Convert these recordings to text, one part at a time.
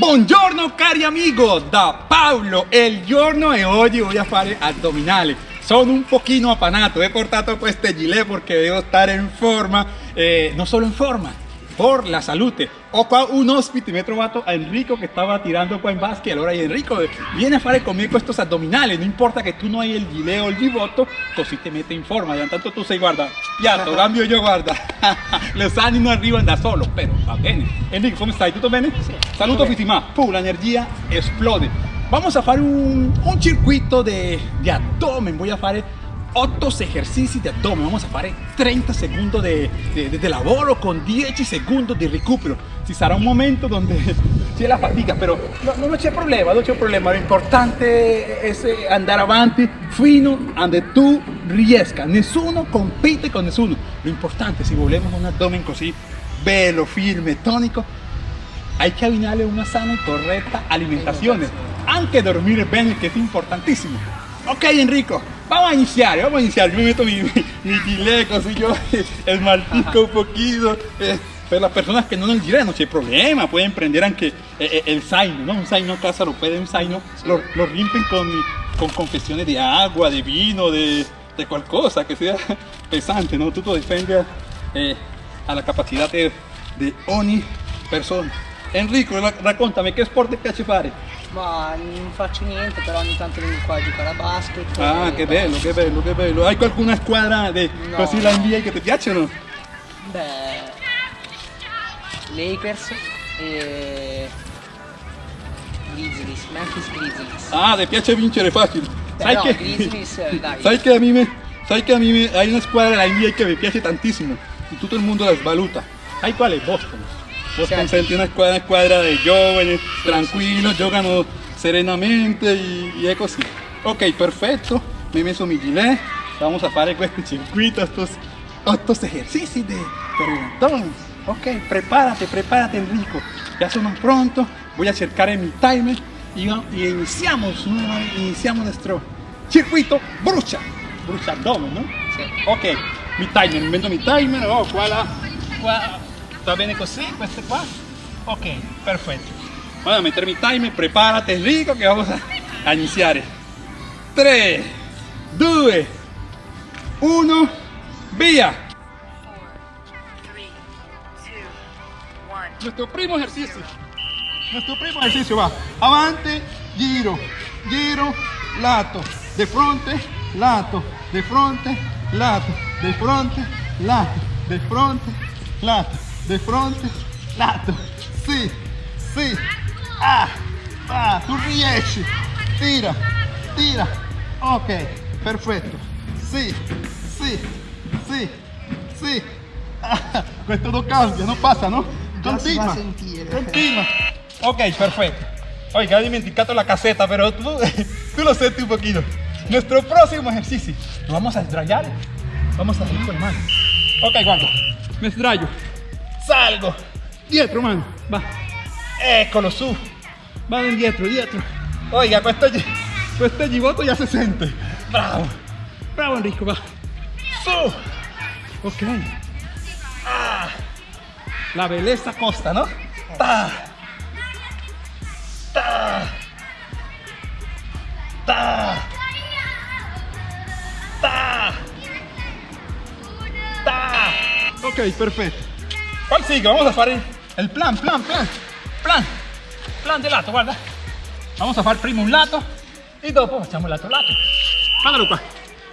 Buongiorno cari amigo, da Paolo, il giorno e oggi voy a fare addominali. Sono un pochino appanato, he portato queste gilet perché devo stare in forma, eh, non solo in forma, por la salute. Ho qua un ospite, mi he trovato a Enrico che stava tirando qua in basket, allora Enrico viene a fare conmigo estos addominali, non importa che tu non hai il gilet o il givotto, così te mette in forma, tanto tu sei, guarda, piatto, cambio io, guarda, los anni non arrivano da solo, però va bene. Enrico, come stai? Tutto bene? Sì, Saluto tutto Fitimà, Puh, la energia esplode. Vamos a fare un, un circuito de, de abdomen, voy a fare 8 esercizi di abdomen, vamos a fare 30 secondi di, lavoro con 10 secondi di recupero. Ci sarà un momento donde c'è la fatica, però no, non c'è problema, non c'è problema. L'importante è andare avanti fino a donde tu riesca. Nessuno compite con nessuno. L'importante, se volemos un abdomen così bello, firme, tonico, hay que abbinarle una sana y correcta alimentación. Anche dormire bene, che è importantissimo. Ok Enrico, vamos a iniziare, vamos a iniziare. Yo me meto mi, mi, mi così yo esmaltico un poquito. Eh, per las personas que no nel gilet non c'è problema, pueden prender anche eh, eh, el zaino, ¿no? Un zaino a casa lo pueden, un zaino, lo, lo limpian con, con confesiones de agua, de vino, de, de qualcosa que sea pesante, ¿no? Tutto dipende eh, alla capacità de, de ogni persona. Enrico, ra- raccontami che sport ti piace fare? Ma non faccio niente, però ogni tanto vengo qua a giocare a basket. Ah, e che bello, che bello, che bello. Hai qualcuna squadra de, No. così la NBA che ti piacciono? Beh, Lakers e Grizzlies, Memphis Grizzlies. Ah, ti piace vincere facile. Sai Però che, Grizzlies, dai. sai che a me, sai che a me, hay una squadra della NBA che mi piace tantissimo y tutto il mondo la svaluta. Sai qual è? Sì. senti una squadra, una squadra di giovani, tranquillo, giocano serenamente y, y è così. Ok, perfetto, mi he messo mi gilet, vamos a fare questo circuito, estos, estos ejercicios de perrentón. Ok, prepárate, prepárate Enrico, ya sono pronto, voy a cercare mi timer y, y iniciamos, nueva- iniciamos nuestro circuito brucia, brucia abdomen, ¿no? Sì. Ok, mi timer, invento mi timer, oh, qua, la, va bene così, questo qua, ok, perfetto. Voy a meter mi timer, prepárate Enrico que vamos a, a iniziare. 3, 2, 1, via! Nuestro primo ejercicio. Nuestro primo ejercicio va. Avante, giro, giro, lato. De fronte, lato. De fronte, lato. De fronte, lato. De fronte, lato. De fronte, lato. Sì, sì. Ah, ah, tu riesci. Tira, tira. Ok, perfetto. Sì, sì, sì, sì. Ah, questo non cambia, non passa, no? Continua. Continua. Ok, perfetto. Oiga, he dimenticato la caseta, pero tú, tú lo senti un poquito. Nuestro próximo ejercicio. Nos vamos a sdraiare. Vamos a salir con la mano. Ok, guarda. Me sdraio. Salgo. Dietro, mano. Va. Eccolo su. Vado indietro, dietro. Oiga, questo, gi- questo givotto ya se sente. Bravo. Bravo Enrico, va. Su. Ok. Ah. La belleza costa, ¿no? Ta. Ta. Ta. Ta. Ta. Ok, perfetto. ¿Cuál sigue? Vamos a fare el plan, plan, plan. Plan. Plan de lato, guarda. Vamos a fare prima un lato e dopo facciamo l'altro lato. Guardalo qua.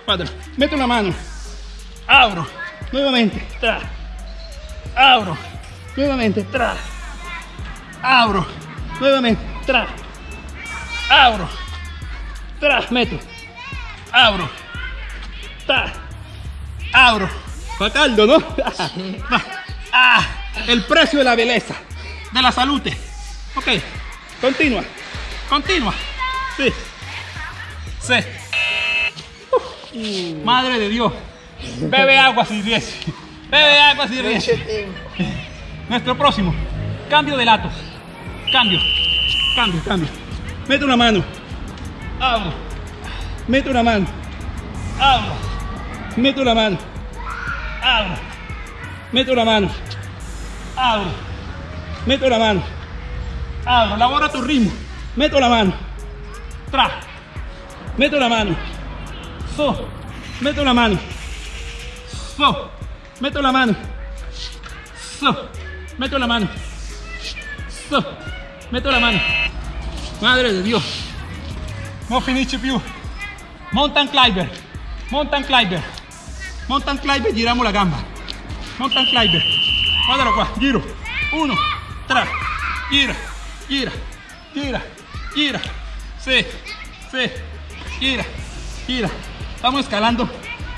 Guardalo. Metto una mano. Auro. Nuovamente. Tra. Auro. Nuevamente. Tra. Auro. Nuevamente. Tra. Auro. Tra. Meto. Auro. Ta. Auro. Fa caldo, ¿no? Va. Ah, el precio de la belleza. De la salute. Ok. Continua. Continua. Sí. Sí. Uh, madre de Dios. Bebe agua si riesci. Bebe agua si tempo. Nuestro próximo. Cambio de latos. Cambio. Cambio, cambio. Mete una mano. Abro. Mete una mano. Abro. Mete una mano. Abro. Mete una mano. Abro. Mete una mano. abro, labora tu ritmo, meto la mano, tra, meto la mano, so, meto la mano, so, meto la mano, so, meto la mano, so, meto la mano, madre de Dio, non finisce più, mountain climber, mountain climber, mountain climber, giramos la gamba, mountain climber, guardalo qua, giro, uno, tre, gira, gira, gira, gira, sí, sí, gira, gira, vamos escalando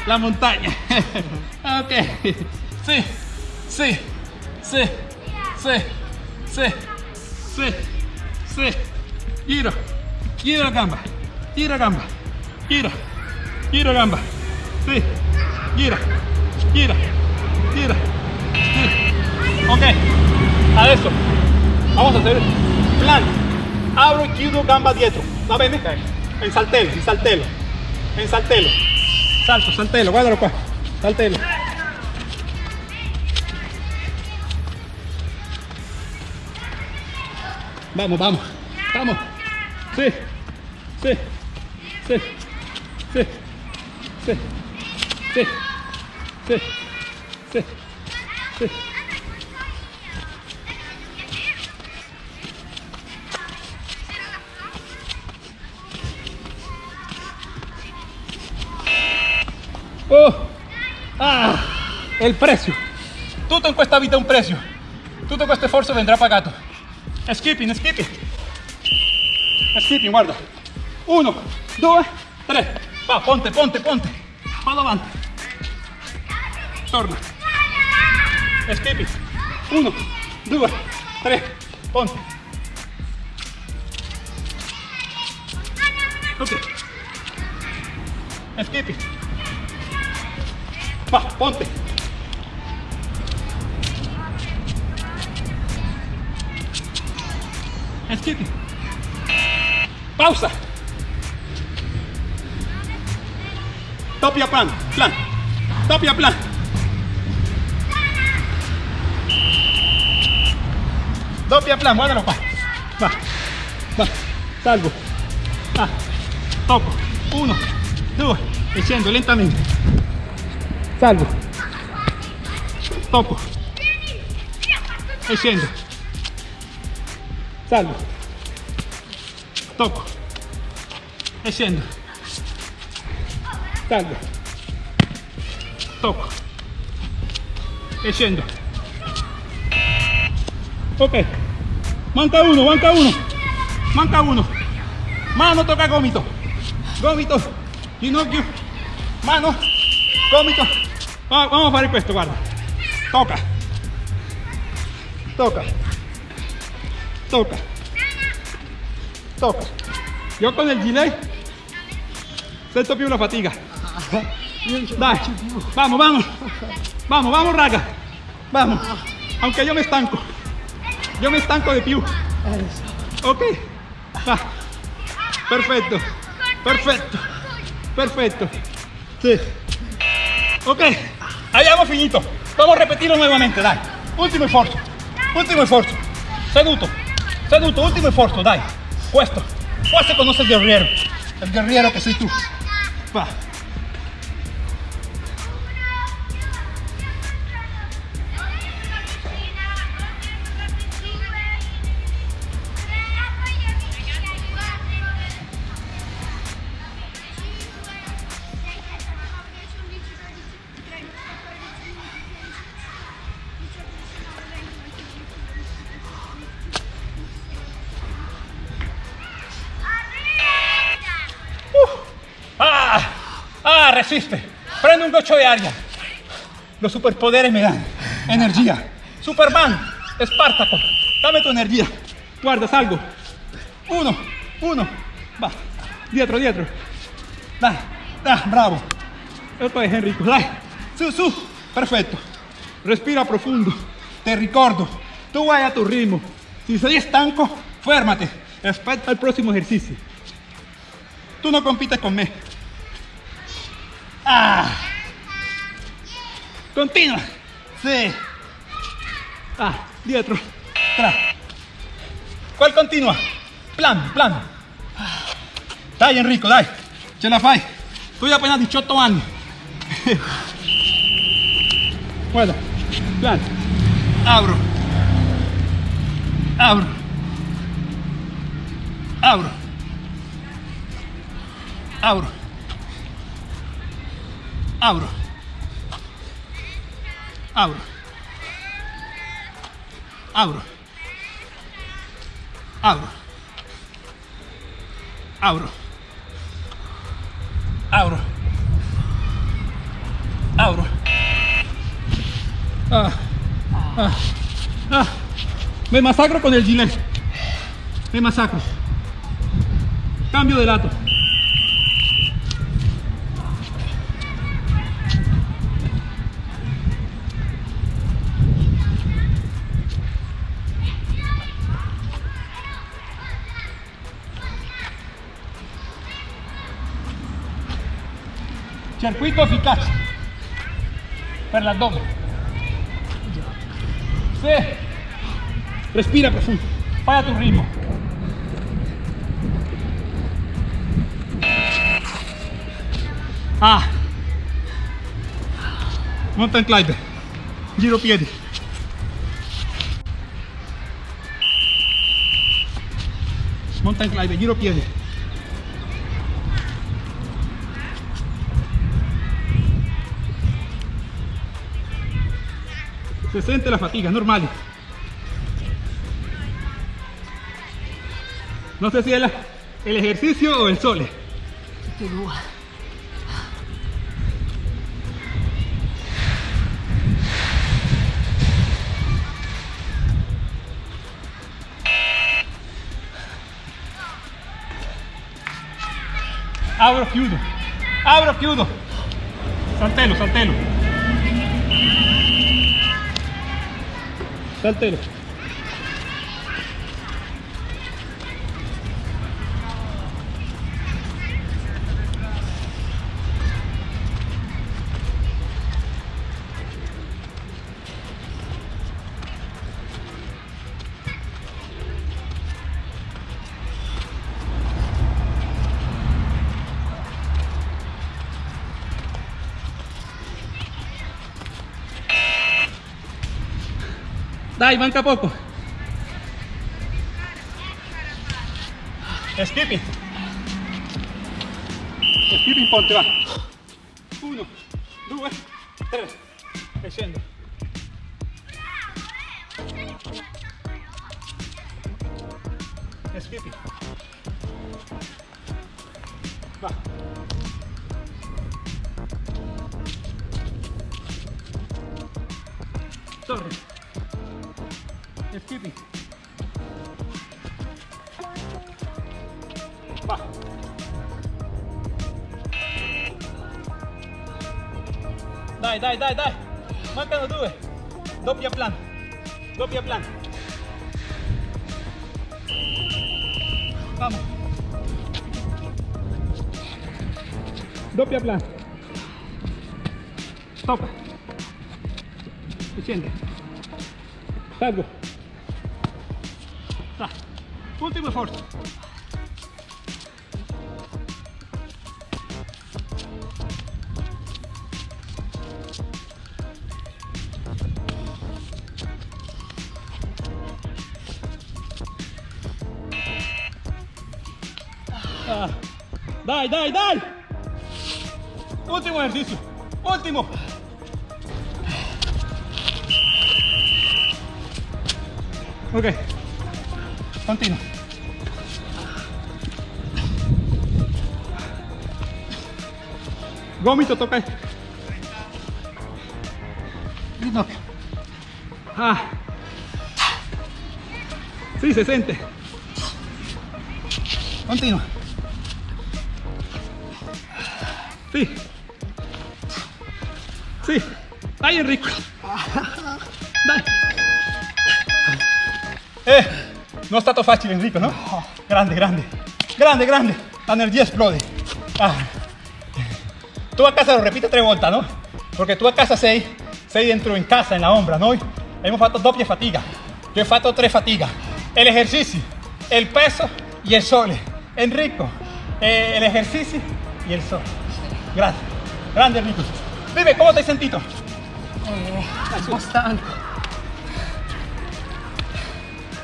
la montaña, ok, sí, sí, sí, sí, sí, sí, sí, gira, gira gamba, gira gamba, gira, gira gamba, sí, gira, gira, gira, ok, adesso vamos a hacer plan, abro y chiudo gamba dietro, va bene? En saltelo, en saltelo, en saltelo, salto, saltelo, guardalo qua, saltelo. Vamos, vamos, vamos. Sí, sí, sí, sí, sí, sí, sí, sí, sí. Oh, ah, il prezzo. Tutto in questa vita un prezzo. Tutto questo sforzo vendrà pagato. Skipping, skipping. Skipping, guarda. Uno, due, tre. Va, ponte, ponte, ponte. Vado avanti. Torna. Skipping. Uno, due, tre. Ponte. Ok. Skipping. Va, ponte. Esquite. Pausa. Topia plan, plan. Topia plan. Topia plan, guárdalo, pa. Va, va, salgo. Va, toco. Uno, dos, echando lentamente. Salvo. Topo. Escendo. Salvo. Topo. Escendo. Salvo. Topo. Escendo. Ok. Manca uno, manca uno. Manca uno. Mano toca gómito. Gómito. Ginocchio. Mano. Gómito. Va- Vamos a fare questo, guarda. Toca. Toca. Toca. Toca. Io con il gilet sento più la fatica. Dai, vamos, vamos. Vamos, vamos, raga. Vamos. Aunque yo me estanco. Yo me estanco de più. Ok. Va. Perfetto. Perfetto. Perfetto. Sí. Ok. Abbiamo finito. Vamos a repetirlo nuevamente, dai. Ultimo sforzo. Ultimo sforzo. Seduto. Seduto, último esfuerzo, dai. Puesto. Puesto conoce el guerrero. El guerrero que soy tú. Va. Resiste. Prende un gocho de aria. Los superpoderes me dan energía. Superman, Espartaco, dame tu energía. Guarda, salgo. Uno, uno. Va. Dietro, dietro. Dai. Ah, bravo. Esto es Enrico. Dai. Su, su. Perfecto. Respira profundo. Te ricordo. Tú vai a tu ritmo. Si sei estanco, férmate. Aspetta el próximo ejercicio. Tú no compites con me. Ah. Continua. Sí. Ah, dietro. Tra. ¿Cuál continua? Plan, plan. Dai Enrico, dai. Ce la fai. Tu hai appena 18 anni. Guarda. Plan. Abro. Abro. Abro. Abro. Abro. Abro. Abro. Abro. Abro. Abro. Abro. Ah. Ah. Ah. Me masacro con el gilet. Me masacro. Cambio de lato. Circuito efficace per l'addome. Sì. Respira profundo. Fai a tu ritmo. Ah. Mountain climber. Giro piedi. Mountain climber, giro piedi. Se siente la fatiga, normal. No sé si es la- el ejercicio o el sole. Abro chiudo. Abro chiudo. Saltelo, saltelo. Está el telo. Dai, manca poco. Skipping. Skipping ponte, va. Uno, due, tre. E scendo. Skipping. Va. Torri. Skipping. Va. Dai, dai, dai, dai. Mancano due. Doppia plan. Doppia plan. Vamos. Doppia plan. Stop. Si sente. Salgo. Dai. Ultimo sforzo. Ah. Dai, dai, dai. Ultimo ejercicio. Último. Ok. Continua. Gomito toca. Ginocchio. Ah. Sí, se siente. Continua. Sí. Sí. Dai Enrico. Dai. Eh, non è stato facile Enrico, no? Grande, grande. Grande, grande. La energía explode. Ah. Tú a casa lo repites tres vueltas, ¿no? Porque tú a casa sei, sei dentro in casa, en la ombra, noi abbiamo fatto doppia fatica. Io ho fatto tre fatica. E l'esercizio il peso e il sole. Enrico, eh, el ejercicio y el sol. Grazie. Grande Enrico. Dime, come ti hai sentito? Eh.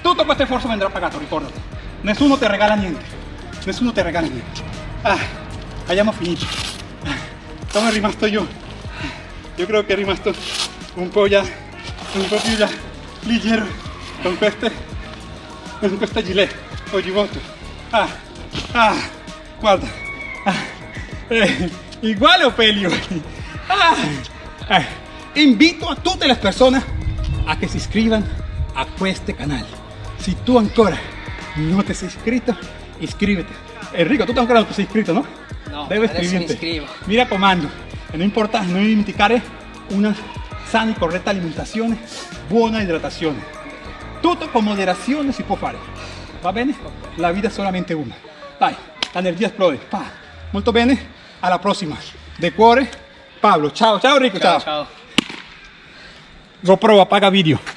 Tutto questo esfuerzo vendrà pagato, ricordati. Nessuno ti regala niente. Nessuno ti regala niente. Ah, abbiamo finito. Ah, Come è rimasto io? Io credo che è rimasto un po' già, un po' più già leggero con queste, con questa gilet. Ah, ah, guarda. Ah, eh, igual o. Ah, eh, invito a tutte le persone a che si iscrivan a questo canale. Si tu ancora non ti sei iscritto, iscríbete. Enrico, tu ancora non ti sei iscritto, no? No, Debes adesso mi iscribirte. iscrivo. Mi raccomando, e non importa, non dimenticare una sana e corretta alimentazione, buona idratazione. Tutto con moderazione si può fare. Va bene? La vita è solamente una. Dai, l'energia esplode. Pa. Molto bene, alla prossima. De cuore, Pablo. Ciao, ciao Ciao, ciao. ciao. GoPro apaga video.